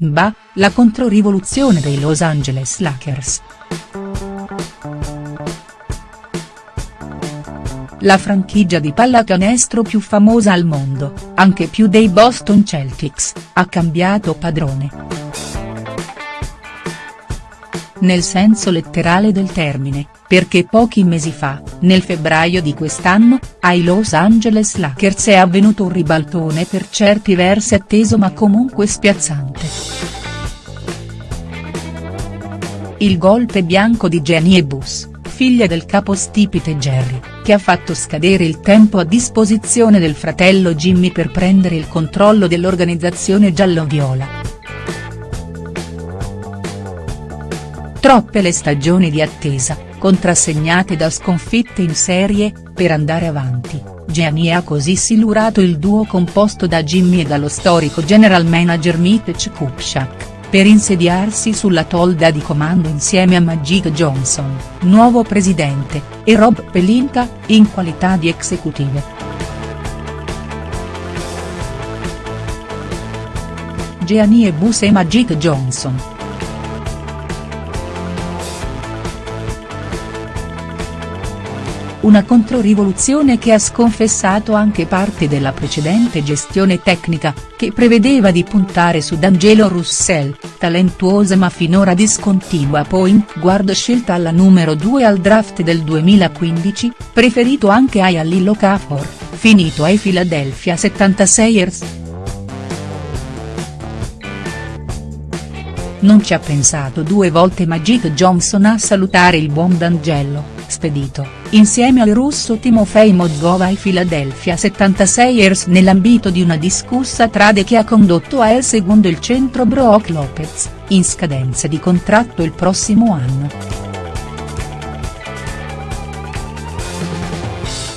Bah, la controrivoluzione dei Los Angeles Lakers. La franchigia di pallacanestro più famosa al mondo, anche più dei Boston Celtics, ha cambiato padrone nel senso letterale del termine, perché pochi mesi fa, nel febbraio di quest'anno, ai Los Angeles Lakers è avvenuto un ribaltone per certi versi atteso ma comunque spiazzante. Il golpe bianco di Jenny Bus, figlia del capostipite Jerry, che ha fatto scadere il tempo a disposizione del fratello Jimmy per prendere il controllo dell'organizzazione giallo-viola. Troppe le stagioni di attesa, contrassegnate da sconfitte in serie, per andare avanti, Gianni ha così silurato il duo composto da Jimmy e dallo storico general manager Mitch Kupchak, per insediarsi sulla tolda di comando insieme a Magic Johnson, nuovo presidente, e Rob Pelinka, in qualità di executive. Gianni e Bus e Magic Johnson, una controrivoluzione che ha sconfessato anche parte della precedente gestione tecnica, che prevedeva di puntare su D'Angelo Russell, talentuosa ma finora discontinua point guard scelta alla numero 2 al draft del 2015, preferito anche a Lillo Cafor, finito ai Philadelphia 76ers. Non ci ha pensato due volte Magic Johnson a salutare il buon D'Angelo spedito, insieme al russo Timofei Mozgov ai Philadelphia 76ers nell'ambito di una discussa trade che ha condotto a El secondo il centro Brook Lopez, in scadenza di contratto il prossimo anno.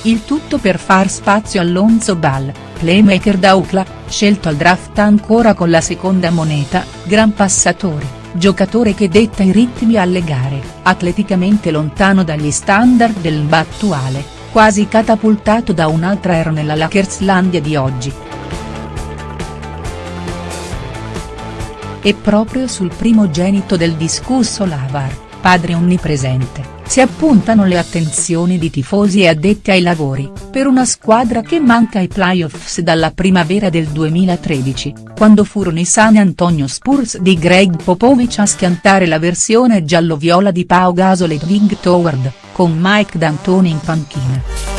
Il tutto per far spazio a Lonzo Ball, playmaker da UCLA, scelto al draft ancora con la seconda moneta, gran passatore giocatore che detta i ritmi alle gare, atleticamente lontano dagli standard del NBA attuale, quasi catapultato da un'altra era nella Lakerslandia di oggi. E proprio sul primogenito del discusso Lavar, padre onnipresente, si appuntano le attenzioni di tifosi e addetti ai lavori, per una squadra che manca ai playoffs dalla primavera del 2013, quando furono i San Antonio Spurs di Greg Popovich a schiantare la versione giallo-viola di Pau Gasol e Dwight Howard, con Mike D'Antoni in panchina.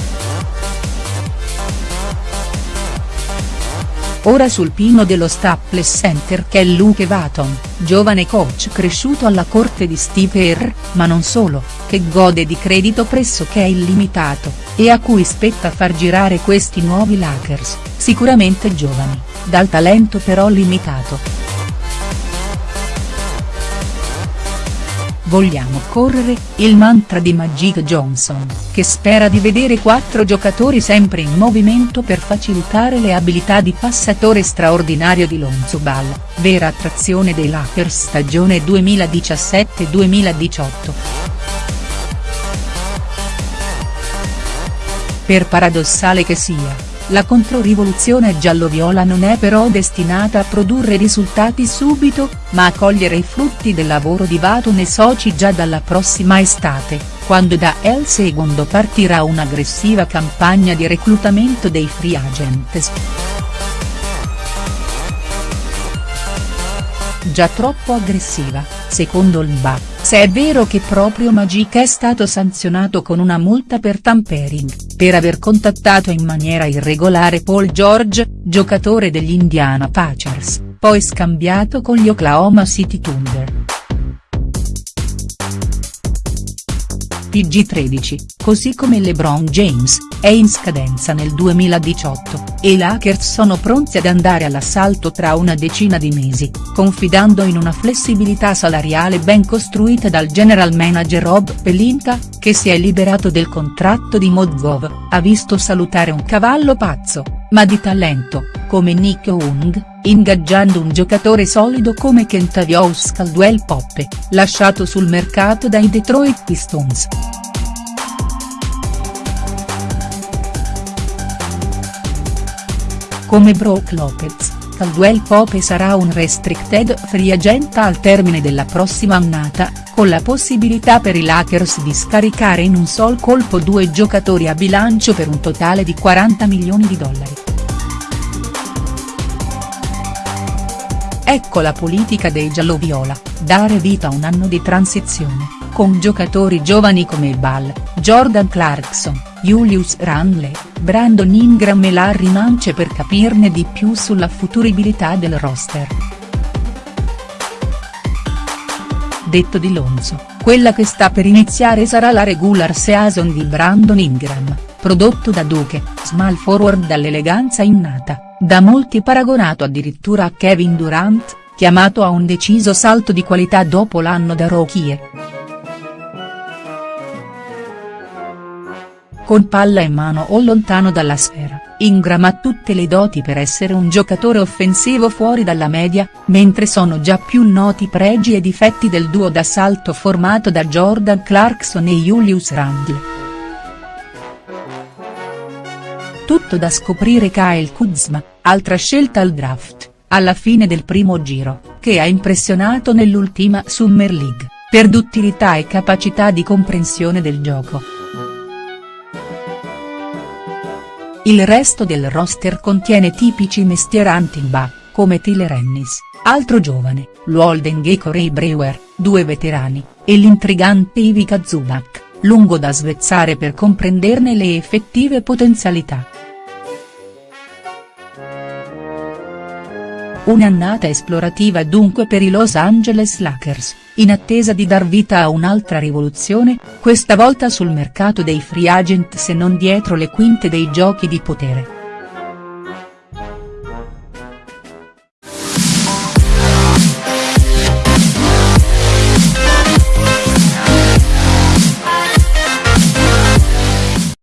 Ora sul pino dello Staples Center che è Luke Vaton, giovane coach cresciuto alla corte di Steve Kerr, ma non solo, che gode di credito pressoché illimitato, e a cui spetta far girare questi nuovi Lakers, sicuramente giovani, dal talento però limitato. Vogliamo correre, il mantra di Magic Johnson, che spera di vedere quattro giocatori sempre in movimento per facilitare le abilità di passatore straordinario di Lonzo Ball, vera attrazione dei Lakers stagione 2017-2018. Per paradossale che sia, la controrivoluzione giallo-viola non è però destinata a produrre risultati subito, ma a cogliere i frutti del lavoro di Vaton e soci già dalla prossima estate, quando da El Segundo partirà un'aggressiva campagna di reclutamento dei free agents. Già troppo aggressiva, secondo il BA, se è vero che proprio Magic è stato sanzionato con una multa per tampering, per aver contattato in maniera irregolare Paul George, giocatore degli Indiana Pacers, poi scambiato con gli Oklahoma City Thunder. PG13, così come LeBron James, è in scadenza nel 2018, e i Lakers sono pronti ad andare all'assalto tra una decina di mesi, confidando in una flessibilità salariale ben costruita dal general manager Rob Pelinka, che si è liberato del contratto di Mozgov, ha visto salutare un cavallo pazzo, ma di talento, come Nick Young, ingaggiando un giocatore solido come Kentavious Caldwell Poppe, lasciato sul mercato dai Detroit Pistons. Come Brook Lopez, Caldwell Pope sarà un restricted free agent al termine della prossima annata, con la possibilità per i Lakers di scaricare in un sol colpo due giocatori a bilancio per un totale di 40 milioni di dollari. Ecco la politica dei gialloviola, dare vita a un anno di transizione, con giocatori giovani come Ball, Jordan Clarkson, Julius Randle, Brandon Ingram e Larry Nance per capirne di più sulla futuribilità del roster. Detto di Lonzo, quella che sta per iniziare sarà la regular season di Brandon Ingram, prodotto da Duke, small forward dall'eleganza innata, da molti paragonato addirittura a Kevin Durant, chiamato a un deciso salto di qualità dopo l'anno da rookie. Con palla in mano o lontano dalla sfera, Ingram ha tutte le doti per essere un giocatore offensivo fuori dalla media, mentre sono già più noti pregi e difetti del duo d'assalto formato da Jordan Clarkson e Julius Randle. Tutto da scoprire Kyle Kuzma, altra scelta al draft, alla fine del primo giro, che ha impressionato nell'ultima Summer League, per duttilità e capacità di comprensione del gioco. Il resto del roster contiene tipici mestieranti in ba, come Tyler Ennis, altro giovane, Gecko e Brewer, due veterani, e l'intrigante Ivica Zubac, lungo da svezzare per comprenderne le effettive potenzialità. Un'annata esplorativa dunque per i Los Angeles Lakers, in attesa di dar vita a un'altra rivoluzione, questa volta sul mercato dei free agent se non dietro le quinte dei giochi di potere.